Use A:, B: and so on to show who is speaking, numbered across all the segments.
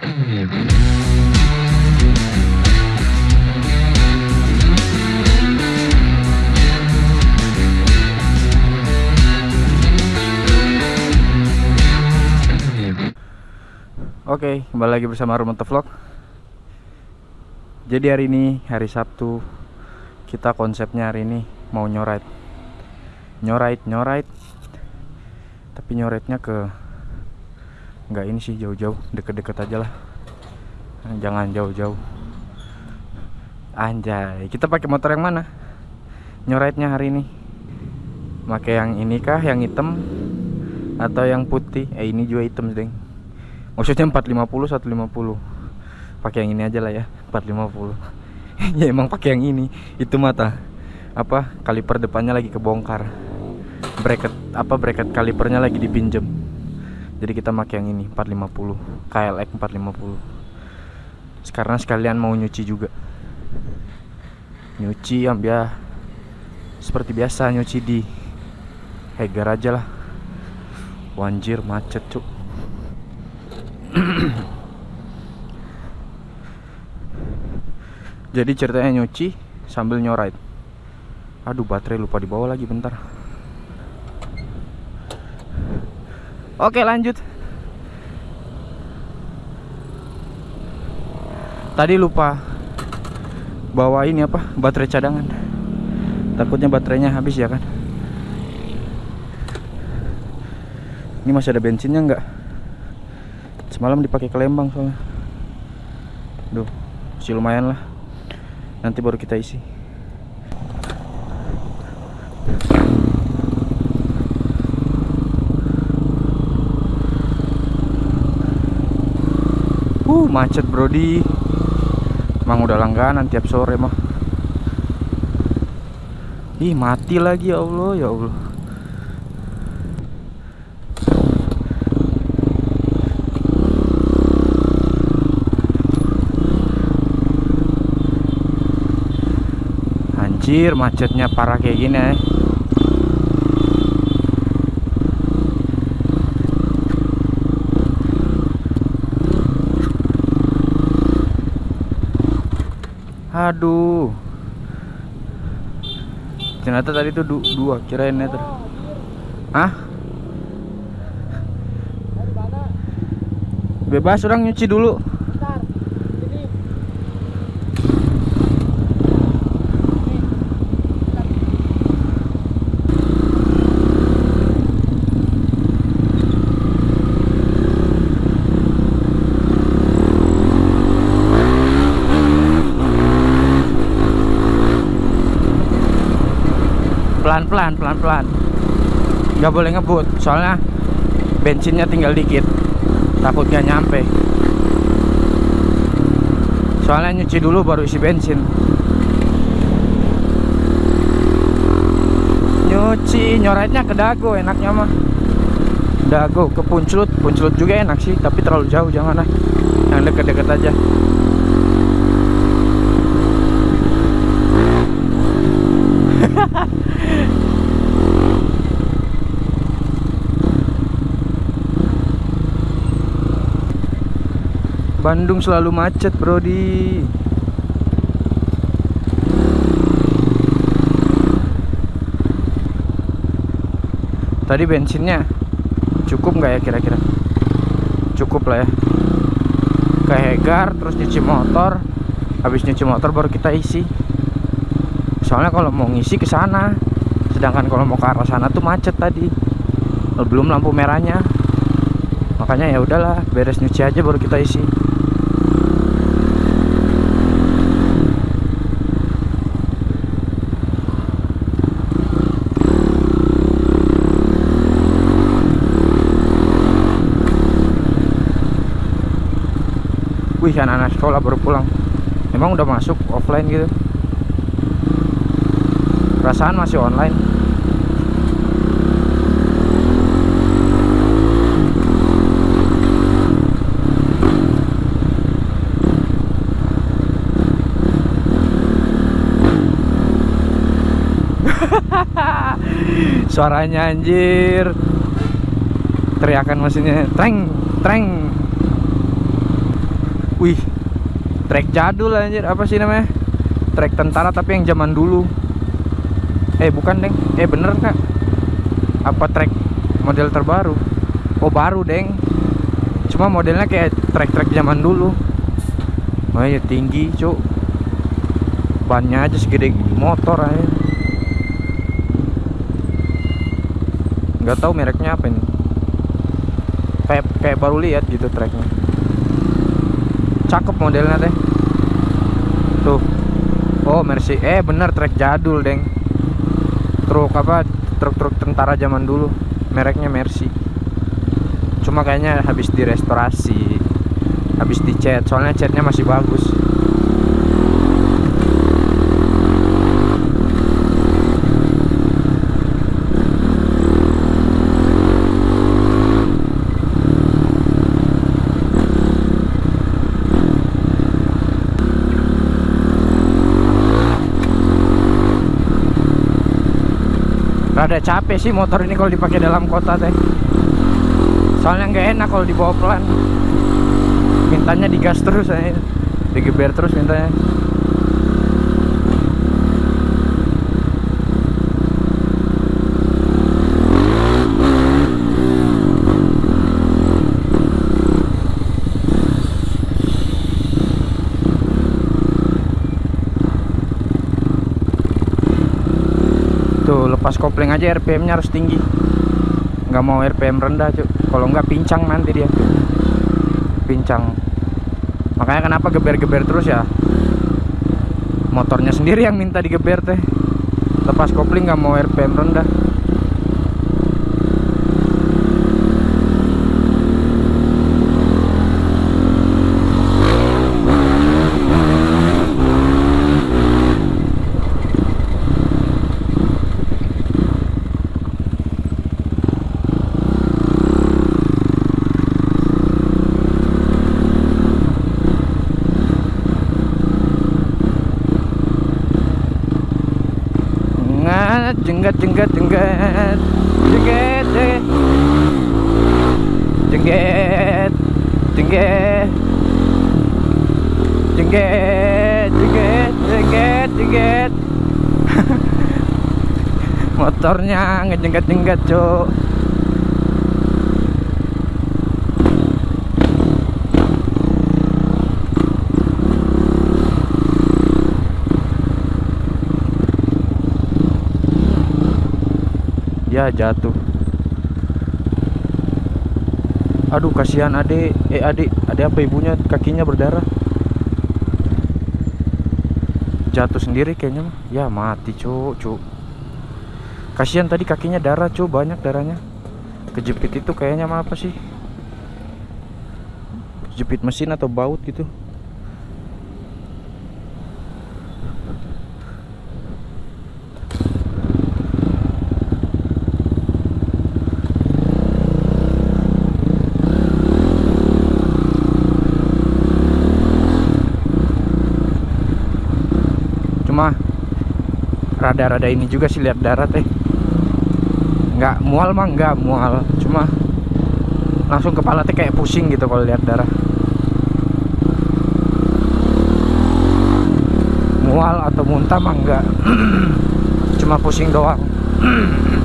A: Oke, kembali lagi bersama Rumoto Vlog. Jadi hari ini hari Sabtu kita konsepnya hari ini mau nyorait. Nyorait, nyorait. Tapi nyoraitnya ke nggak ini sih jauh-jauh, deket-deket aja lah. Jangan jauh-jauh. Anjay, kita pakai motor yang mana? Nyoraitnya hari ini. Pakai yang ini kah, yang hitam atau yang putih? Eh ini juga hitam, deng maksudnya 450 150 pakai yang ini aja lah ya 450 ya emang pakai yang ini itu mata apa kaliper depannya lagi kebongkar bracket apa bracket kalipernya lagi dipinjem jadi kita pakai yang ini 450 KLX 450 sekarang sekalian mau nyuci juga. Nyuci ya biar seperti biasa nyuci di Hegar aja lah. Wanjir macet cuk. Jadi ceritanya nyuci sambil nyorait aduh baterai lupa dibawa lagi bentar oke lanjut. Tadi lupa bawa ini apa? Baterai cadangan. Takutnya baterainya habis ya kan? Ini masih ada bensinnya enggak semalam dipakai ke Lembang soalnya. Duh, masih lumayan lah. Nanti baru kita isi macet brody Emang udah langganan tiap sore mah. Ih, mati lagi ya Allah, ya Allah. Anjir macetnya parah kayak gini ya Aduh. Ternyata tadi tuh du dua kirain meter Hah? Bebas orang nyuci dulu pelan-pelan pelan-pelan nggak boleh ngebut soalnya bensinnya tinggal dikit. Takut gak nyampe. Soalnya nyuci dulu baru isi bensin. Nyuci nyoretnya ke dago enaknya mah. Dago ke puncut puncut juga enak sih tapi terlalu jauh jangan lah. Yang deket-deket aja Bandung selalu macet Brody Tadi bensinnya cukup nggak ya kira-kira? Cukup lah ya. Ke Hegar terus nyuci motor. Habis nyuci motor baru kita isi. Soalnya kalau mau ngisi ke sana Sedangkan kalau mau ke arah sana tuh macet tadi. Belum lampu merahnya. Makanya ya udahlah beres nyuci aja baru kita isi Wih anak-anak sekolah baru pulang. Emang udah masuk offline gitu. Perasaan masih online. Suaranya anjir. Teriakan mesinnya Treng Treng Wih, trek jadul anjir. Apa sih namanya? Trek tentara tapi yang zaman dulu. Eh, bukan, Deng. Eh, bener, Kak. Apa trek model terbaru? Oh, baru, Deng. Cuma modelnya kayak trek-trek zaman dulu. Oh iya, tinggi, Cuk. Bannya aja segede motor aja. Nggak tahu mereknya apa ini. Kayak kayak baru lihat gitu treknya cakep modelnya teh. Tuh. Oh Mercy. Eh bener trek jadul deng. Truk apa truk-truk tentara zaman dulu. Mereknya Mercy. Cuma kayaknya habis direstorasi habis dicat soalnya catnya masih bagus rada capek sih motor ini kalau dipakai dalam kota teh. Soalnya nggak enak kalau dibawa pelan. Mintanya digas terus aja. Digeber terus mintanya tuh lepas kopling aja RPM nya harus tinggi. Nggak mau RPM rendah cuy kalau nggak pincang nanti dia. Pincang. Makanya kenapa geber-geber terus ya? Motornya sendiri yang minta digeber teh. Lepas kopling nggak mau RPM rendah Jenggat jenggat jengget. Jengget jengget. Jengget jengget. Jengget jengget jengget motornya ngejenggat jenggat cuk ya jatuh. Aduh kasihan adik eh adik adik apa ibunya? Kakinya berdarah. Jatuh sendiri kayaknya ya mati cuk cuk. Kasihan tadi kakinya darah cuk banyak darahnya. Kejepit itu kayaknya apa sih? Kejepit mesin atau baut gitu cuma rada-rada ini juga sih lihat darat teh nggak mual mah nggak mual. Cuma langsung kepala teh kayak pusing gitu kalau lihat darah mual atau muntah mah enggak cuma pusing doang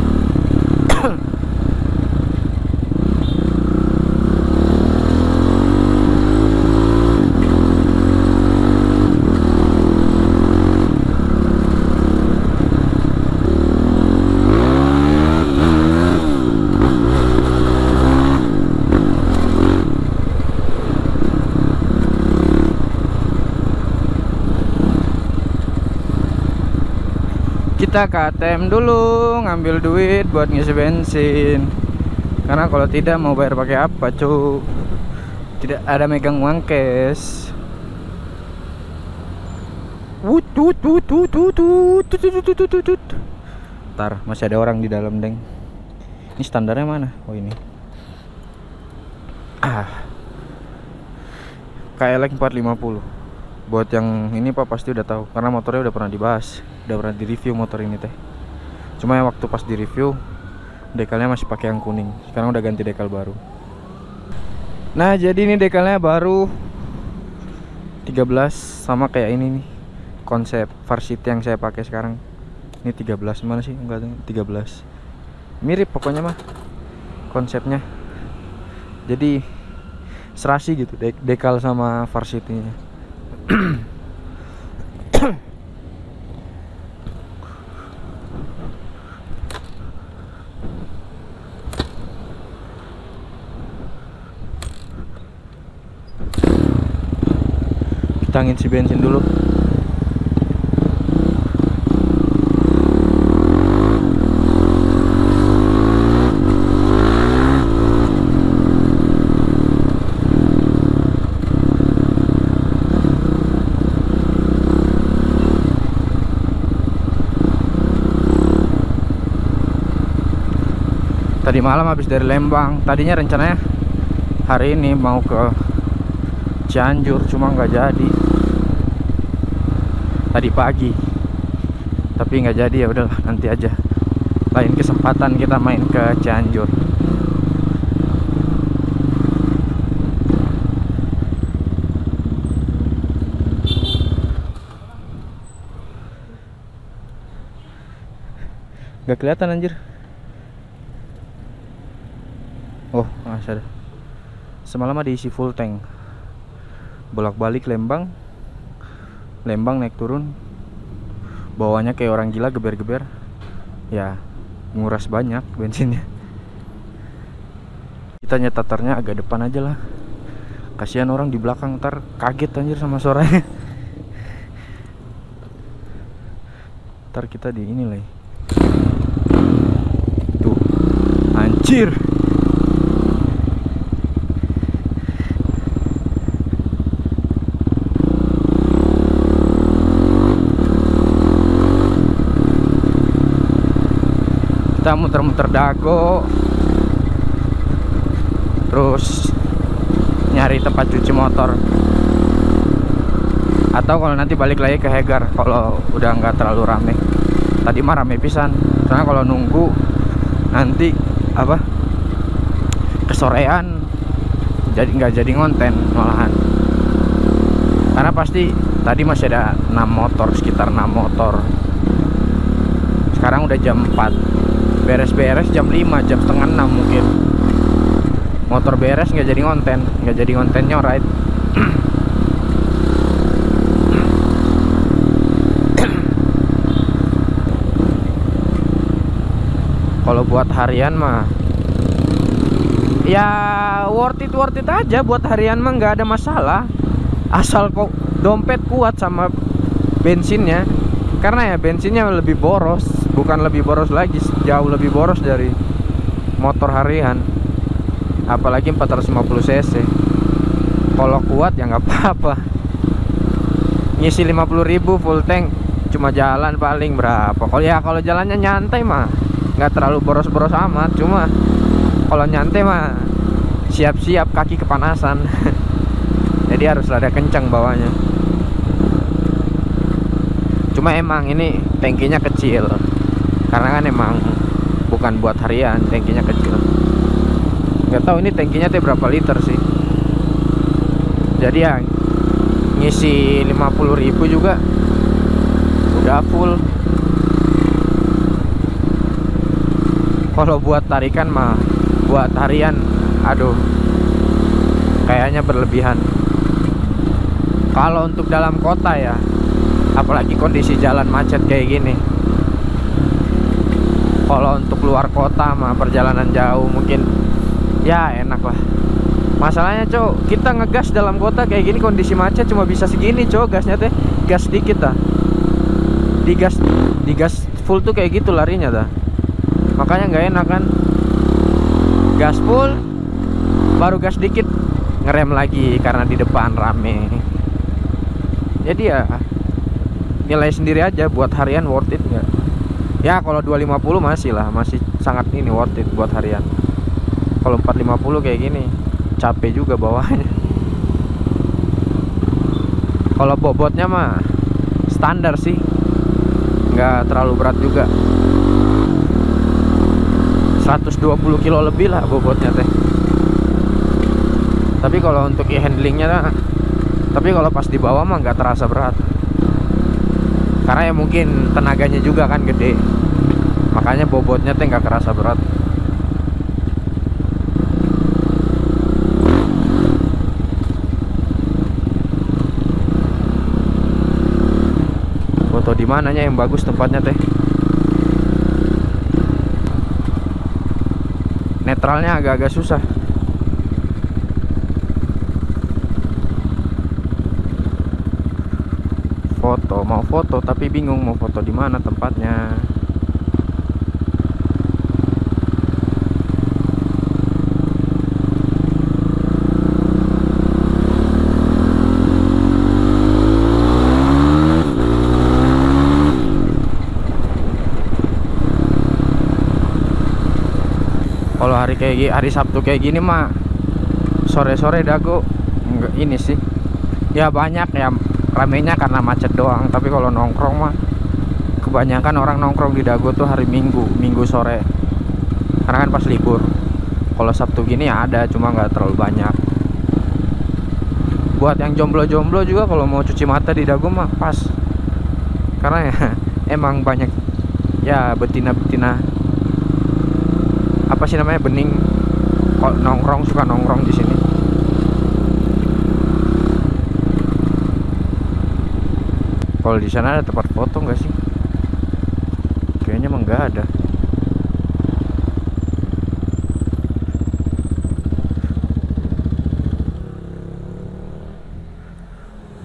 A: kita ke ATM dulu ngambil duit buat ngisi bensin. Karena kalau tidak mau bayar pakai apa cu? Tidak ada megang uang cash. Ntar masih ada orang di dalam deng. Ini standarnya mana? Oh ini. Ah. KLX 450 buat yang ini pak pasti udah tahu. Karena motornya udah pernah dibahas udah pernah di review motor ini teh. Cuma yang waktu pas di review dekalnya masih pakai yang kuning. Sekarang udah ganti dekal baru. Nah jadi ini dekalnya baru 13 sama kayak ini nih konsep varsity yang saya pakai sekarang. Ini 13 mana sih? Enggak tahu, 13 mirip pokoknya mah konsepnya. Jadi serasi gitu de- dekal sama varsity kita ngisi bensin dulu. Tadi malam habis dari Lembang. Tadinya rencananya hari ini mau ke Cianjur cuma nggak jadi. Tadi pagi. Tapi nggak jadi ya udahlah nanti aja. Lain kesempatan kita main ke Cianjur. Nggak kelihatan anjir. Oh masih ada semalam ada isi full tank bolak-balik Lembang. Lembang naik turun. Bawahnya kayak orang gila geber-geber. Ya nguras banyak bensinnya. Kita nyetaternya agak depan aja lah. Kasihan orang di belakang ntar kaget anjir sama suaranya. Ntar kita di ini lah tuh anjir kita muter-muter dago. Terus nyari tempat cuci motor. Atau kalau nanti balik lagi ke Hegar kalau udah nggak terlalu rame. Tadi mah rame pisan. Soalnya kalau nunggu nanti apa? Kesorean. Jadi nggak jadi ngonten malahan. Karena pasti tadi masih ada 6 motor sekitar 6 motor. Sekarang udah jam 4 beres-beres jam 5 jam setengah 6 mungkin. Motor beres nggak jadi konten nggak jadi kontennya right kalau buat harian mah ya worth it worth it aja. Buat harian mah nggak ada masalah. Asal kok dompet kuat sama bensinnya. Karena ya bensinnya lebih boros bukan lebih boros lagi jauh lebih boros dari motor harian. Apalagi 450 cc. Kalau kuat ya nggak apa-apa. Ngisi 50.000 full tank cuma jalan paling berapa. Kalau ya kalau jalannya nyantai mah nggak terlalu boros-boros amat. Cuma kalau nyantai mah siap-siap kaki kepanasan. Jadi harus ada kencang bawahnya. Cuma emang ini tangkinya kecil karena kan emang bukan buat harian tangkinya kecil. Nggak tahu ini tangkinya teh berapa liter sih. Jadi ya ngisi 50.000 juga udah full. Kalau buat tarikan mah buat harian aduh kayaknya berlebihan. Kalau untuk dalam kota ya apalagi kondisi jalan macet kayak gini kalau untuk luar kota mah perjalanan jauh mungkin ya enak lah. Masalahnya cowok kita ngegas dalam kota kayak gini kondisi macet cuma bisa segini cowok gasnya teh. Gas dikit dah digas digas full tuh kayak gitu larinya dah makanya nggak enak kan. Gas full baru gas dikit ngerem lagi karena di depan rame. Jadi ya nilai sendiri aja buat harian worth it nggak ya kalau 250 masih lah masih sangat ini worth it buat harian. Kalau 450 kayak gini capek juga bawahnya. Kalau bobotnya mah standar sih nggak terlalu berat juga. 120 kilo lebih lah bobotnya teh. Tapi kalau untuk e-handlingnya tapi kalau pas di bawah mah nggak terasa berat. Karena ya mungkin tenaganya juga kan gede makanya bobotnya tuh nggak kerasa berat. Foto di mananya yang bagus tempatnya teh. Netralnya agak-agak susah. Foto mau foto tapi bingung mau foto di mana tempatnya kalau hari kayak hari Sabtu kayak gini mah sore-sore dago enggak ini sih. Ya banyak ya ramenya karena macet doang. Tapi kalau nongkrong mah kebanyakan orang nongkrong di dago tuh hari Minggu Minggu sore. Karena kan pas libur. Kalau Sabtu gini ya ada cuma nggak terlalu banyak. Buat yang jomblo-jomblo juga kalau mau cuci mata di dago mah pas. Karena ya emang banyak ya betina-betina apa sih namanya bening. Kok nongkrong suka nongkrong di sini. Kalau di sana ada tempat foto nggak sih? Kayaknya emang nggak ada.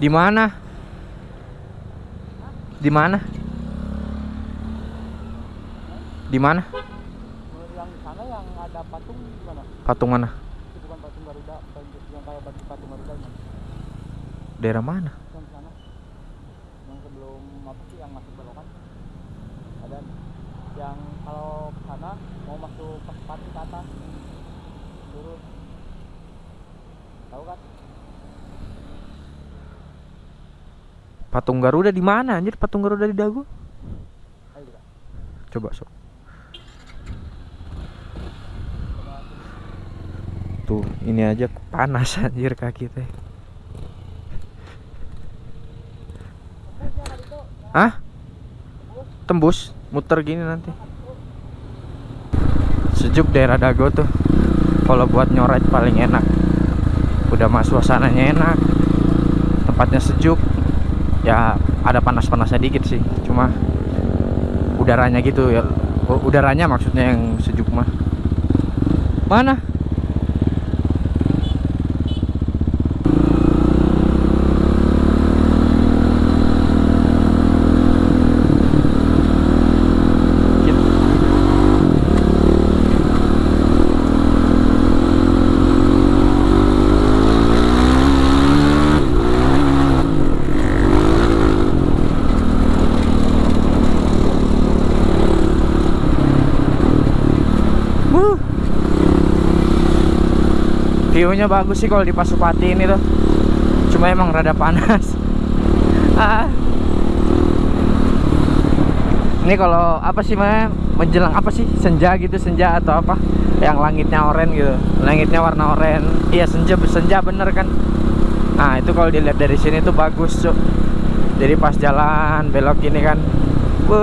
A: Di mana? Di mana? Di mana
B: yang sana yang ada patung gimana?
A: patung mana
B: Itu bukan patung Garuda, yang kayak batu patung Garuda
A: daerah mana
B: Yang sana. Yang sebelum apa sih yang masuk belokan? Ada yang kalau ke sana mau masuk ke pati ke atas. Turun. Tahu kan?
A: patung Garuda di mana anjir patung Garuda di
B: kita.
A: coba sok tuh ini aja panas anjir kaki teh Hah? Tembus, muter gini nanti. Sejuk daerah Dago tuh. Kalau buat nyoret paling enak. Udah mah suasananya enak. Tempatnya sejuk. Ya ada panas-panasnya dikit sih. Cuma udaranya gitu ya. Udaranya maksudnya yang sejuk mah. Mana? View-nya bagus sih kalau di Pasupati ini tuh. Cuma emang rada panas. ah. Ini kalau apa sih namanya? Menjelang apa sih? Senja gitu, senja atau apa? Yang langitnya oranye gitu. Langitnya warna oranye. Iya, senja senja bener kan? Nah, itu kalau dilihat dari sini tuh bagus, Cuk. Jadi pas jalan belok ini kan,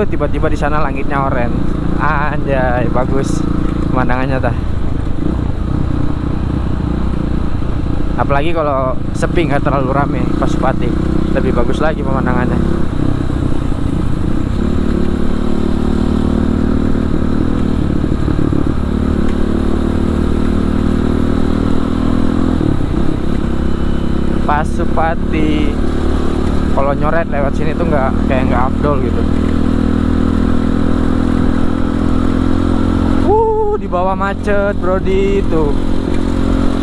A: tiba-tiba di sana langitnya oranye. Anjay, bagus pemandangannya tah apalagi kalau sepi nggak terlalu rame pas Pati lebih bagus lagi pemandangannya. Pasupati kalau nyoret lewat sini tuh nggak kayak nggak afdol gitu. Uh, di bawah macet, Brodi itu.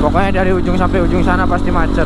A: Pokoknya dari ujung sampai ujung sana pasti macet.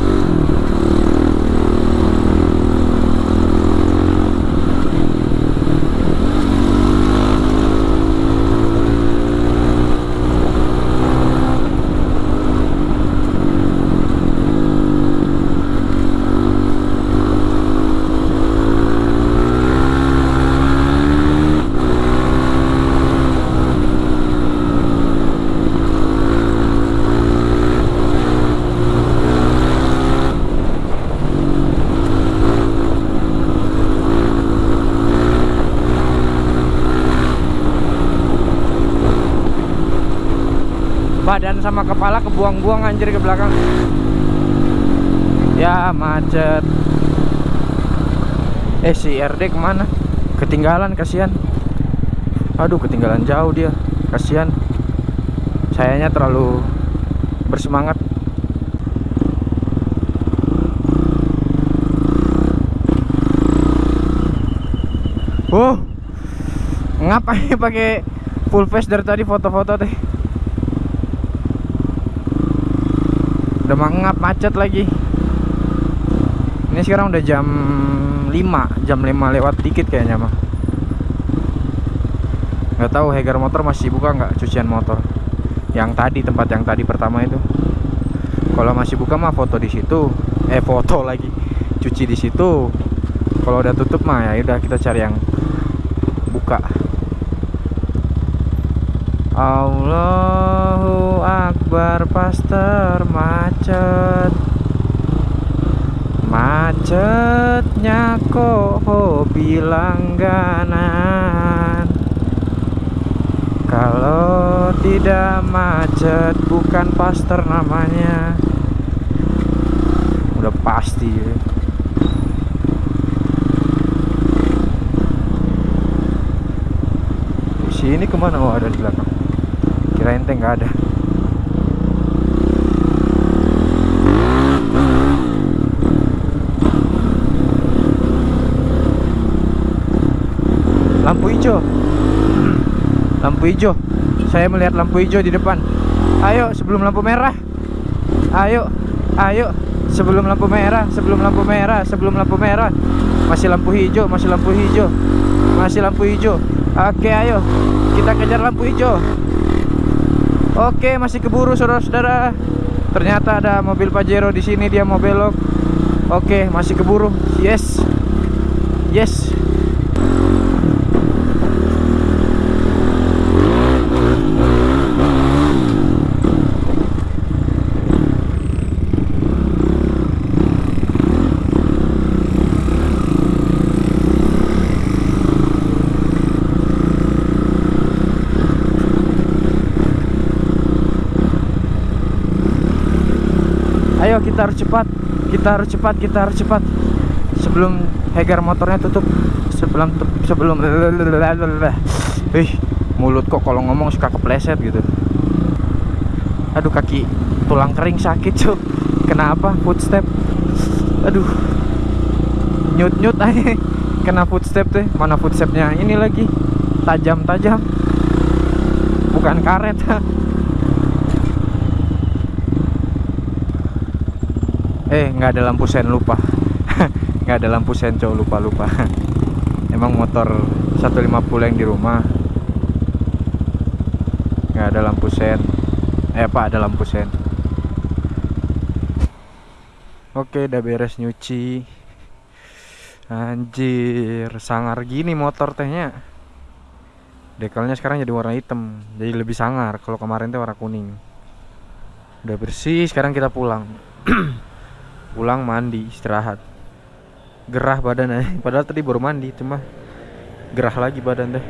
A: Kepala kebuang-buang anjir ke belakang. Ya macet. Eh si RD ke mana? Ketinggalan kasihan. Aduh ketinggalan jauh dia. Kasihan. Sayanya terlalu bersemangat. Oh, ngapain pakai full face dari tadi foto-foto teh? Udah mangap macet lagi. Ini sekarang udah jam 5, jam 5 lewat dikit kayaknya mah. Nggak tahu Hegar motor masih buka nggak cucian motor. Yang tadi tempat yang tadi pertama itu. Kalau masih buka mah foto di situ. Eh foto lagi. Cuci di situ. Kalau udah tutup mah ya udah kita cari yang buka. Allahu Akbar pas termacet Macetnya kok hobi langganan? Kalau tidak macet bukan paster namanya. Udah pasti ya. Sini ke mana? Oh ada di belakang. Kirain teh nggak ada lampu hijau lampu hijau. Saya melihat lampu hijau di depan. Ayo sebelum lampu merah. Ayo ayo. Sebelum lampu merah sebelum lampu merah sebelum lampu merah. Masih lampu hijau masih lampu hijau. Masih lampu hijau. Oke ayo. Kita kejar lampu hijau. Oke masih keburu saudara-saudara. Ternyata ada mobil Pajero di sini dia mau belok. Oke masih keburu. Yes. Yes Ayo kita harus cepat Kita harus cepat Kita harus cepat. Sebelum Hegar motornya tutup Sebelum Sebelum Ih Mulut kok kalau ngomong suka kepleset gitu. Aduh kaki Tulang kering sakit cuk. Kenapa footstep? Aduh. Nyut-nyut aja. Kena footstep tuh Mana footstepnya? Ini lagi. Tajam-tajam. Bukan karet eh nggak ada lampu sen lupa. Nggak ada lampu sen cowok lupa lupa emang motor 150 yang di rumah. Nggak ada lampu sen. Eh apa ada lampu sen? Oke udah beres nyuci. Anjir sangar gini motor tehnya. Dekalnya sekarang jadi warna hitam jadi lebih sangar. Kalau kemarin tuh warna kuning. Udah bersih sekarang kita pulang pulang mandi istirahat. Gerah badan aja. Padahal tadi baru mandi cuma gerah lagi badan deh.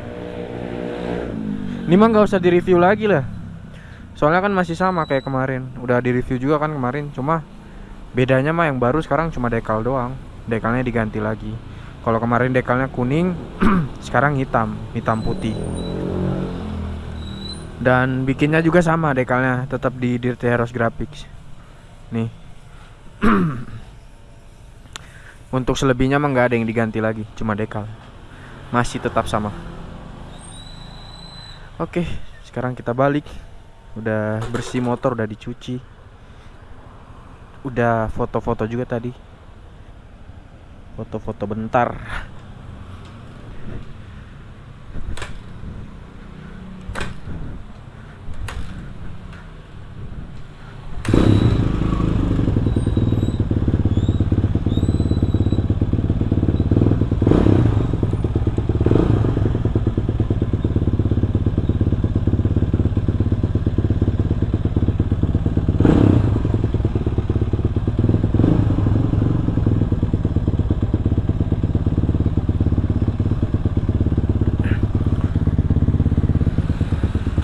A: Ini mah nggak usah direview lagi lah. Soalnya kan masih sama kayak kemarin. Udah direview juga kan kemarin. Cuma bedanya mah yang baru sekarang cuma dekal doang. Dekalnya diganti lagi. Kalau kemarin dekalnya kuning sekarang hitam. Hitam putih. Dan bikinnya juga sama dekalnya. Tetap di Dirty Heroes Graphics. Nih Untuk selebihnya mah nggak ada yang diganti lagi, cuma dekal. Masih tetap sama. Oke, sekarang kita balik. Udah bersih motor, udah dicuci. Udah foto-foto juga tadi. Foto-foto bentar.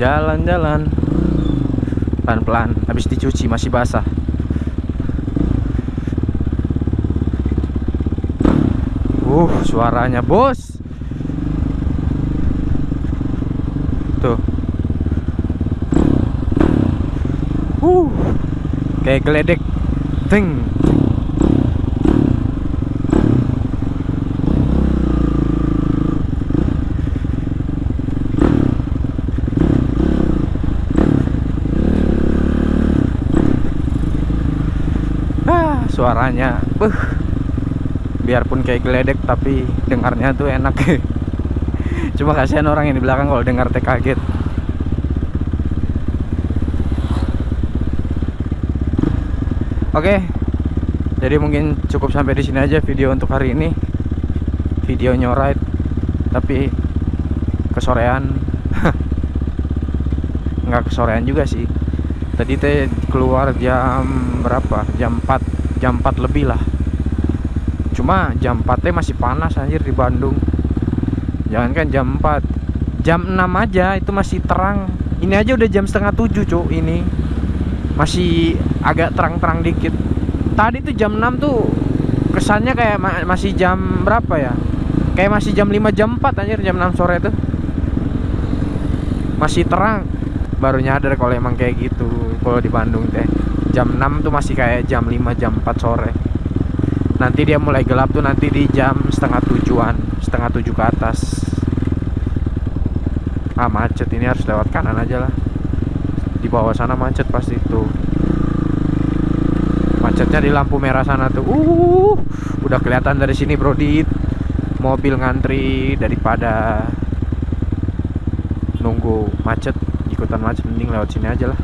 A: Jalan-jalan. Pelan-pelan habis dicuci masih basah. Uh suaranya bos. Tuh. Uh kayak geledek. Ting ah suaranya beuh biarpun kayak geledek tapi dengarnya tuh enak. Cuma kasihan orang yang di belakang kalau dengar teh kaget. Oke. Jadi mungkin cukup sampai di sini aja video untuk hari ini. Video nyoride tapi kesorean. Nggak kesorean juga sih. Tadi teh keluar jam berapa? Jam 4 jam 4 lebih lah. Cuma jam 4 teh masih panas anjir di Bandung. Jangankan jam 4 jam 6 aja itu masih terang. Ini aja udah jam setengah 7 cuk ini. Masih agak terang-terang dikit. Tadi tuh jam 6 tuh kesannya kayak ma- masih jam berapa ya? Kayak masih jam 5 jam 4 anjir jam 6 sore tuh. Masih terang. Baru nyadar kalau emang kayak gitu kalau di Bandung teh jam 6 tuh masih kayak jam 5 jam 4 sore. Nanti dia mulai gelap tuh nanti di jam setengah tujuan setengah tujuh ke atas. Ah macet ini harus lewat kanan aja lah. Di bawah sana macet pasti tuh macetnya di lampu merah sana tuh. Uh udah kelihatan dari sini bro dit. Mobil ngantri daripada nunggu macet. Ikutan macet mending lewat sini aja lah